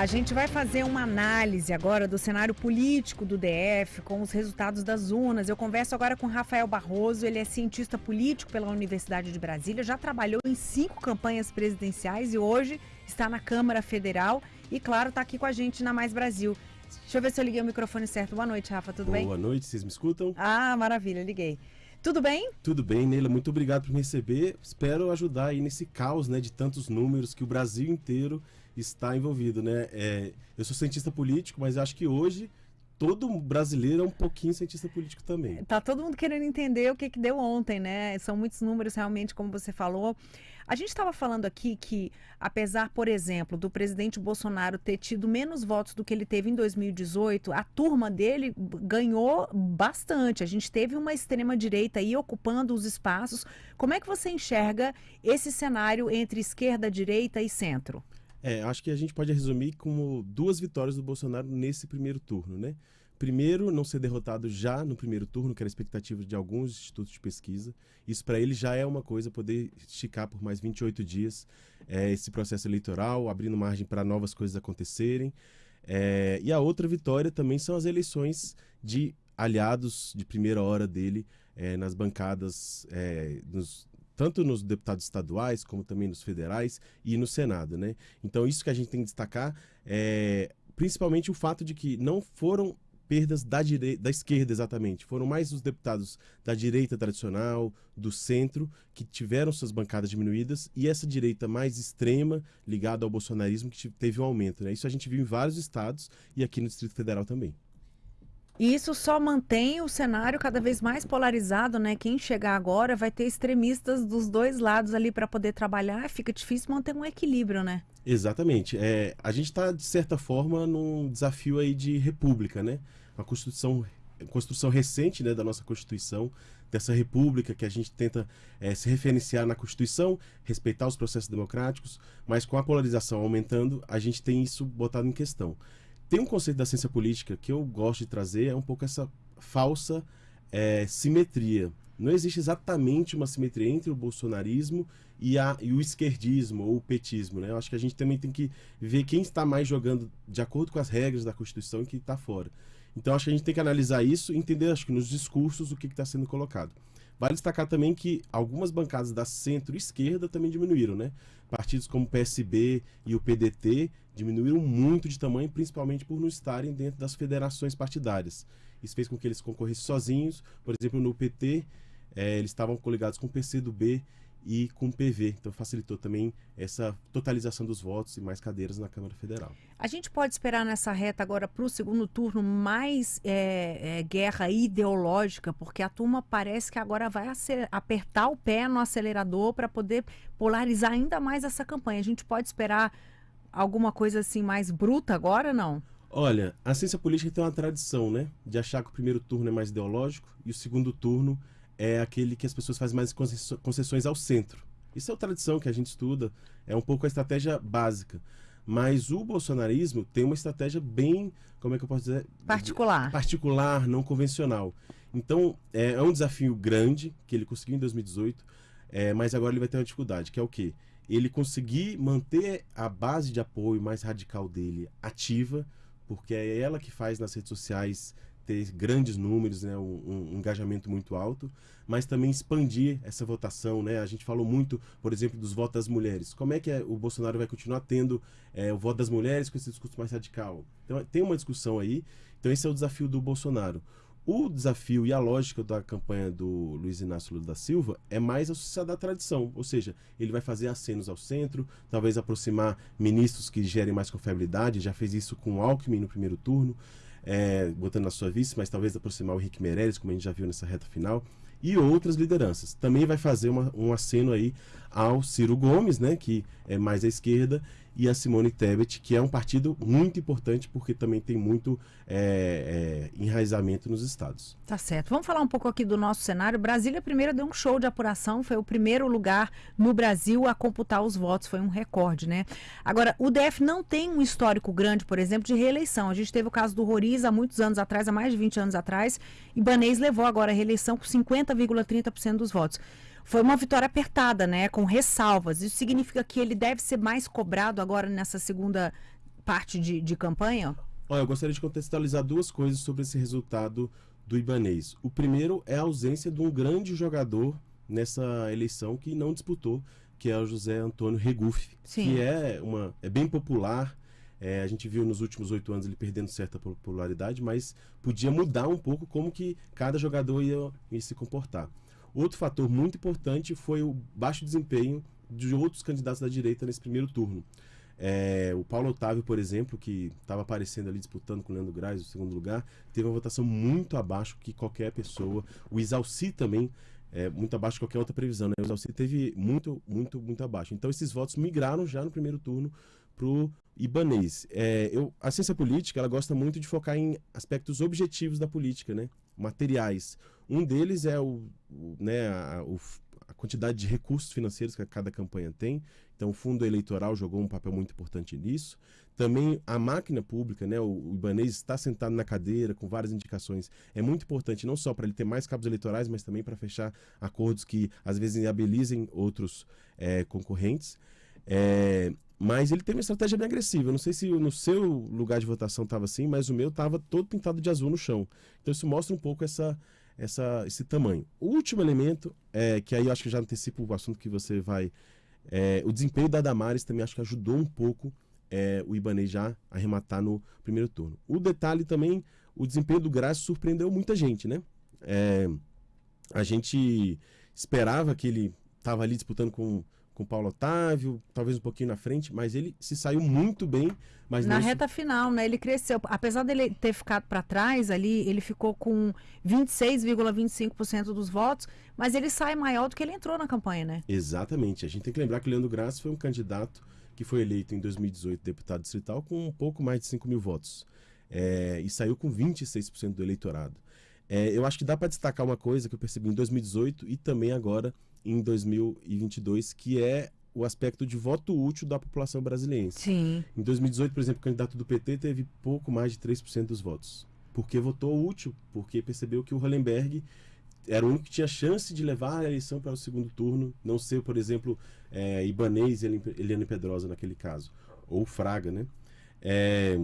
a gente vai fazer uma análise agora do cenário político do DF com os resultados das urnas. Eu converso agora com Rafael Barroso, ele é cientista político pela Universidade de Brasília, já trabalhou em cinco campanhas presidenciais e hoje está na Câmara Federal e, claro, está aqui com a gente na Mais Brasil. Deixa eu ver se eu liguei o microfone certo. Boa noite, Rafa, tudo Boa bem? Boa noite, vocês me escutam? Ah, maravilha, liguei. Tudo bem? Tudo bem, Neila. Muito obrigado por me receber. Espero ajudar aí nesse caos né, de tantos números que o Brasil inteiro está envolvido. Né? É, eu sou cientista político, mas acho que hoje todo brasileiro é um pouquinho cientista político também. Tá todo mundo querendo entender o que, que deu ontem, né? São muitos números realmente, como você falou. A gente estava falando aqui que, apesar, por exemplo, do presidente Bolsonaro ter tido menos votos do que ele teve em 2018, a turma dele ganhou bastante. A gente teve uma extrema-direita aí ocupando os espaços. Como é que você enxerga esse cenário entre esquerda, direita e centro? É, acho que a gente pode resumir como duas vitórias do Bolsonaro nesse primeiro turno, né? Primeiro, não ser derrotado já no primeiro turno, que era a expectativa de alguns institutos de pesquisa. Isso para ele já é uma coisa, poder esticar por mais 28 dias é, esse processo eleitoral, abrindo margem para novas coisas acontecerem. É, e a outra vitória também são as eleições de aliados de primeira hora dele é, nas bancadas, é, nos, tanto nos deputados estaduais como também nos federais e no Senado, né? Então isso que a gente tem que destacar é principalmente o fato de que não foram perdas da, direita, da esquerda exatamente, foram mais os deputados da direita tradicional, do centro, que tiveram suas bancadas diminuídas e essa direita mais extrema, ligada ao bolsonarismo, que teve um aumento, né? Isso a gente viu em vários estados e aqui no Distrito Federal também. E isso só mantém o cenário cada vez mais polarizado, né? Quem chegar agora vai ter extremistas dos dois lados ali para poder trabalhar, fica difícil manter um equilíbrio, né? Exatamente. É, a gente está, de certa forma, num desafio aí de república, né? Uma constituição, construção recente né, da nossa Constituição, dessa república que a gente tenta é, se referenciar na Constituição, respeitar os processos democráticos, mas com a polarização aumentando, a gente tem isso botado em questão. Tem um conceito da ciência política que eu gosto de trazer, é um pouco essa falsa é, simetria. Não existe exatamente uma simetria entre o bolsonarismo e, a, e o esquerdismo ou o petismo. Né? Eu acho que a gente também tem que ver quem está mais jogando de acordo com as regras da Constituição e quem está fora. Então acho que a gente tem que analisar isso e entender, acho que nos discursos, o que está sendo colocado. Vale destacar também que algumas bancadas da centro-esquerda também diminuíram, né? Partidos como o PSB e o PDT diminuíram muito de tamanho, principalmente por não estarem dentro das federações partidárias. Isso fez com que eles concorressem sozinhos. Por exemplo, no PT, é, eles estavam coligados com o PCdoB e com PV. Então facilitou também essa totalização dos votos e mais cadeiras na Câmara Federal. A gente pode esperar nessa reta agora para o segundo turno mais é, é, guerra ideológica, porque a turma parece que agora vai apertar o pé no acelerador para poder polarizar ainda mais essa campanha. A gente pode esperar alguma coisa assim mais bruta agora, não? Olha, a ciência política tem uma tradição, né? De achar que o primeiro turno é mais ideológico e o segundo turno é aquele que as pessoas fazem mais concessões ao centro. Isso é uma tradição que a gente estuda, é um pouco a estratégia básica. Mas o bolsonarismo tem uma estratégia bem, como é que eu posso dizer? Particular. Particular, não convencional. Então, é, é um desafio grande que ele conseguiu em 2018, é, mas agora ele vai ter uma dificuldade, que é o quê? Ele conseguir manter a base de apoio mais radical dele ativa, porque é ela que faz nas redes sociais ter grandes números, né, um, um, engajamento muito alto, mas também expandir essa votação. Né? A gente falou muito, por exemplo, dos votos das mulheres. Como é que é, o Bolsonaro vai continuar tendo é, o voto das mulheres com esse discurso mais radical? Então tem uma discussão aí. Então esse é o desafio do Bolsonaro. O desafio e a lógica da campanha do Luiz Inácio Lula da Silva é mais associada da tradição, ou seja, ele vai fazer acenos ao centro, talvez aproximar ministros que gerem mais confiabilidade, já fez isso com Alckmin no primeiro turno, é, botando na sua vice, mas talvez aproximar o Henrique Meirelles, como a gente já viu nessa reta final, e outras lideranças. Também vai fazer uma, um aceno aí ao Ciro Gomes, né, que é mais à esquerda, e a Simone Tebet, que é um partido muito importante porque também tem muito é, é, enraizamento nos estados. Tá certo. Vamos falar um pouco aqui do nosso cenário. Brasília primeiro deu um show de apuração, foi o primeiro lugar no Brasil a computar os votos, foi um recorde, né? Agora, o DF não tem um histórico grande, por exemplo, de reeleição. A gente teve o caso do Roriz há muitos anos atrás, há mais de 20 anos atrás, e Banês levou agora a reeleição com 50,30% dos votos. Foi uma vitória apertada, né? Com ressalvas. Isso significa que ele deve ser mais cobrado agora nessa segunda parte de, de campanha? Olha, eu gostaria de contextualizar duas coisas sobre esse resultado do Ibanês. O primeiro é a ausência de um grande jogador nessa eleição que não disputou, que é o José Antônio Regufe, Sim. que é, uma, é bem popular. É, a gente viu nos últimos oito anos ele perdendo certa popularidade, mas podia mudar um pouco como que cada jogador ia, ia se comportar. Outro fator muito importante foi o baixo desempenho de outros candidatos da direita nesse primeiro turno. É, o Paulo Otávio, por exemplo, que estava aparecendo ali disputando com o Leandro Graz, o segundo lugar, teve uma votação muito abaixo que qualquer pessoa. O Isalci também, é, muito abaixo de qualquer outra previsão. Né? O Isalci teve muito, muito, muito abaixo. Então esses votos migraram já no primeiro turno para o Ibanês. É, eu, a ciência política ela gosta muito de focar em aspectos objetivos da política, né? materiais. Um deles é o, o né, a, o, a quantidade de recursos financeiros que cada campanha tem. Então, o fundo eleitoral jogou um papel muito importante nisso. Também a máquina pública, né, o, o Ibanez está sentado na cadeira com várias indicações. É muito importante não só para ele ter mais cabos eleitorais, mas também para fechar acordos que às vezes inabilizem outros é, concorrentes. É, mas ele tem uma estratégia bem agressiva. Eu não sei se no seu lugar de votação estava assim, mas o meu estava todo pintado de azul no chão. Então isso mostra um pouco essa, essa, esse tamanho. O último elemento, é, que aí eu acho que já antecipa o assunto que você vai é, o desempenho da Damares também acho que ajudou um pouco é, o Ibanez já a arrematar no primeiro turno. O detalhe também, o desempenho do Graça surpreendeu muita gente, né? É, a gente esperava que ele estava ali disputando com com o Paulo Otávio, talvez um pouquinho na frente, mas ele se saiu muito bem. Mas na reta final, né? Ele cresceu. Apesar dele ter ficado para trás ali, ele ficou com 26,25% dos votos, mas ele sai maior do que ele entrou na campanha, né? Exatamente. A gente tem que lembrar que o Leandro Graça foi um candidato que foi eleito em 2018 deputado distrital com um pouco mais de 5 mil votos. É, e saiu com 26% do eleitorado. É, eu acho que dá para destacar uma coisa que eu percebi em 2018 e também agora em 2022, que é o aspecto de voto útil da população brasileira. Sim. Em 2018, por exemplo, o candidato do PT teve pouco mais de 3% dos votos. Porque votou útil, porque percebeu que o Hollenberg era o único que tinha chance de levar a eleição para o segundo turno, não ser, por exemplo, é, Ibanez e Eliane Pedrosa naquele caso, ou Fraga, né? É,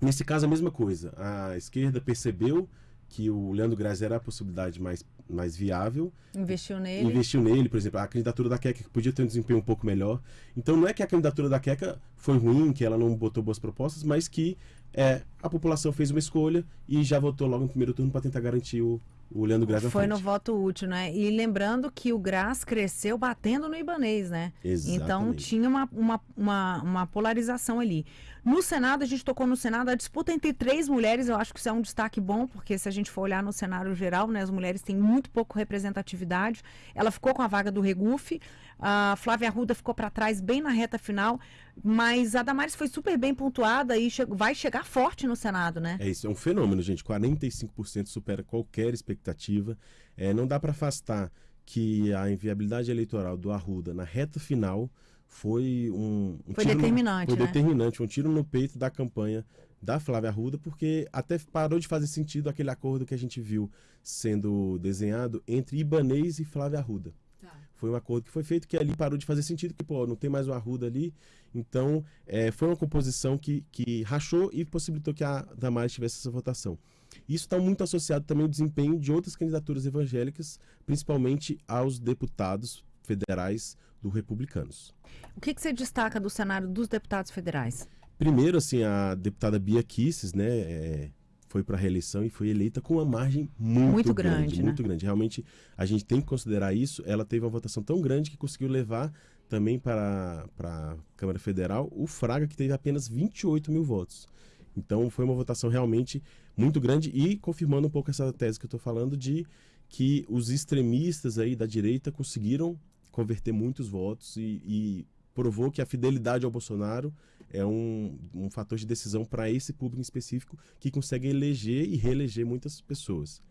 nesse caso, a mesma coisa. A esquerda percebeu que o Leandro Graz era a possibilidade mais mais viável. Investiu nele. Investiu nele, por exemplo, a candidatura da Queca podia ter um desempenho um pouco melhor. Então não é que a candidatura da Queca foi ruim, que ela não botou boas propostas, mas que é, a população fez uma escolha e já votou logo no primeiro turno para tentar garantir o, o Leandro Graz Foi no voto útil, né? E lembrando que o Graz cresceu batendo no Ibanês, né? Exatamente. Então tinha uma, uma, uma, uma, polarização ali. No Senado, a gente tocou no Senado, a disputa entre três mulheres, eu acho que isso é um destaque bom, porque se a gente for olhar no cenário geral, né, as mulheres têm muito pouco representatividade. Ela ficou com a vaga do Regufe, a Flávia Arruda ficou para trás bem na reta final, mas a Damares foi super bem pontuada e che vai chegar forte no Senado, né? É isso, é um fenômeno, gente. 45% supera qualquer expectativa. É, não dá para afastar que a inviabilidade eleitoral do Arruda na reta final foi um, um foi determinante, no, foi né? determinante, um tiro no peito da campanha da Flávia Arruda, porque até parou de fazer sentido aquele acordo que a gente viu sendo desenhado entre Ibanês e Flávia Arruda. Tá. Foi um acordo que foi feito que ali parou de fazer sentido, que pô, não tem mais o Arruda ali. Então, é, foi uma composição que, que rachou e possibilitou que a Damares tivesse essa votação. Isso está muito associado também ao desempenho de outras candidaturas evangélicas, principalmente aos deputados federais do Republicanos. O que, que você destaca do cenário dos deputados federais? Primeiro, assim, a deputada Bia Kisses, né, é, foi para a reeleição e foi eleita com uma margem muito, muito grande, grande né? muito grande. Realmente, a gente tem que considerar isso. Ela teve uma votação tão grande que conseguiu levar também para, para a Câmara Federal o Fraga, que teve apenas 28 mil votos. Então, foi uma votação realmente muito grande e confirmando um pouco essa tese que eu estou falando de que os extremistas aí da direita conseguiram converter muitos votos e, e provou que a fidelidade ao Bolsonaro é um, um fator de decisão para esse público em específico que consegue eleger e reeleger muitas pessoas.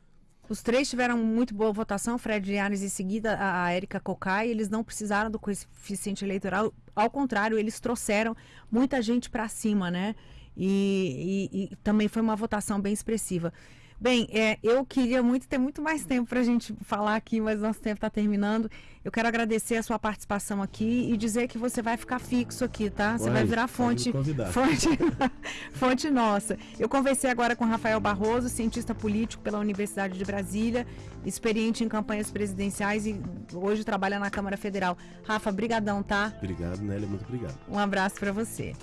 Os três tiveram muito boa votação, Fred Ares em seguida a Érica Cocai, eles não precisaram do coeficiente eleitoral, ao contrário, eles trouxeram muita gente para cima, né? E, e, e, também foi uma votação bem expressiva. Bem, é, eu queria muito ter muito mais tempo para a gente falar aqui, mas nosso tempo está terminando. Eu quero agradecer a sua participação aqui e dizer que você vai ficar fixo aqui, tá? Você Uai, vai virar me fonte, fonte, fonte nossa. Eu conversei agora com Rafael Barroso, cientista político pela Universidade de Brasília, experiente em campanhas presidenciais e hoje trabalha na Câmara Federal. Rafa, brigadão, tá? Obrigado, Nélia, muito obrigado. Um abraço para você.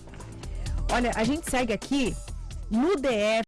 Olha, a gente segue aqui no DF.